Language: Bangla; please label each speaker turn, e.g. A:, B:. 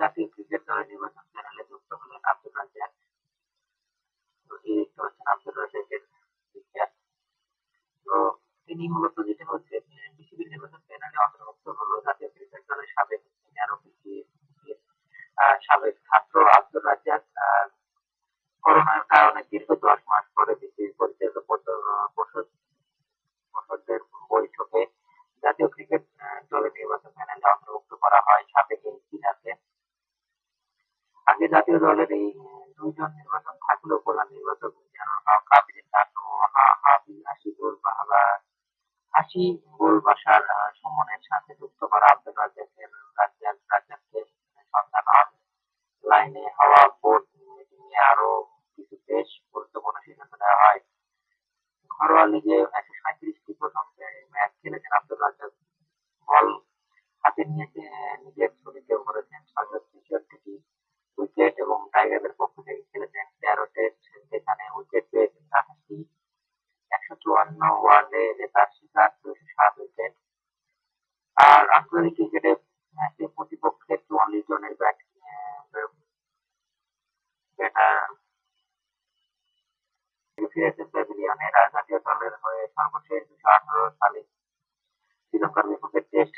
A: জাতীয় ক্রিকেট দলের নির্বাচন প্যানেলে যুক্ত হলেন আব্দুর রাজ্জাক। তো এই দেখতে পাচ্ছেন আব্দুর রাজ্জাকের পিকচার তো তিনি মূলত যেটা হচ্ছে বিসিবির নির্বাচন প্যানেলে অন্তর্ভুক্ত হলো জাতীয় ক্রিকেট দলের সাবেক সিনিয়র অফিসিয়াল সাবেক ছাত্র আব্দুর রাজ্জাক করোনার কারণে দীর্ঘ দশ মাস পরে বিসিবি পরিচালিত পর্ষদ, পর্ষদের বৈঠকে জাতীয় ক্রিকেট দলের নির্বাচন প্যানেলে অন্তর্ভুক্ত করা হয়। আগে জাতীয় দলের এই দুইজন নির্বাচন থাকলেও প্রধান নির্বাচক মিজানুর হক আবিদিন নান্নু হা- হাবিব আশিকুল বাহাবা আশি গোল বাসার সুমনের সাথে যুক্ত করা আব্দুল রাজ্জাকের রাজ্জাক, রাজ্জাককে সন্ধান হন লাইনে হওয়া বোর্ড মিটিংয়ে আরও কিছু বেশ গুরুত্বপূর্ণ সিদ্ধান্ত নেওয়া হয়। ঘরোয়া লিগে একশো সাঁত্রিশটি প্রথম ম্যাচ খেলেছেন আব্দুল রাজ্জাক। বল হাতে নিয়ে নিজের ছবিতে ভরেছেন ছয়শো একশো ওয়ার্ডে শিকার দুইশো সাত উইকেট আর আন্তর্জাতিক ক্রিকেটে ম্যাচে প্রতিপক্ষের চুয়াল্লিশ জনের ব্যাট ফিরেছেন প্যাভিলিয়নে জাতীয় দলের হয়ে সর্বশেষ দুশো আঠারো সালে শ্রীলঙ্কার বিপক্ষে টেস্ট